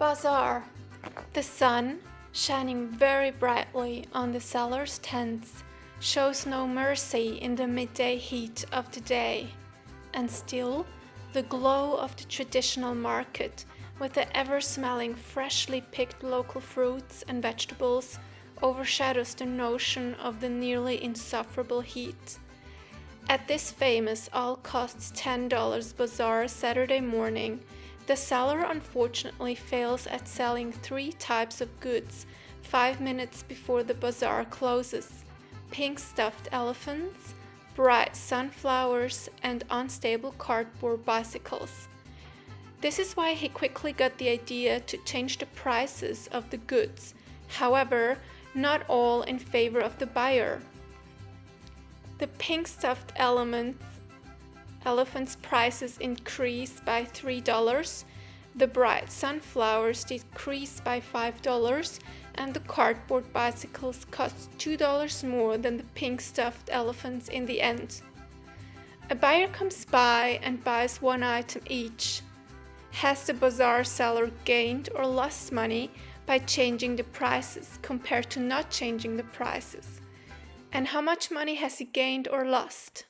Bazaar. The sun, shining very brightly on the sellers' tents, shows no mercy in the midday heat of the day. And still, the glow of the traditional market, with the ever-smelling freshly picked local fruits and vegetables, overshadows the notion of the nearly insufferable heat. At this famous all costs $10 bazaar Saturday morning, the seller unfortunately fails at selling three types of goods five minutes before the bazaar closes pink stuffed elephants, bright sunflowers, and unstable cardboard bicycles. This is why he quickly got the idea to change the prices of the goods, however, not all in favor of the buyer. The pink stuffed elements elephants' prices increased by $3, the bright sunflowers decreased by $5, and the cardboard bicycles cost $2 more than the pink stuffed elephants in the end. A buyer comes by and buys one item each. Has the bazaar seller gained or lost money by changing the prices compared to not changing the prices? And how much money has he gained or lost?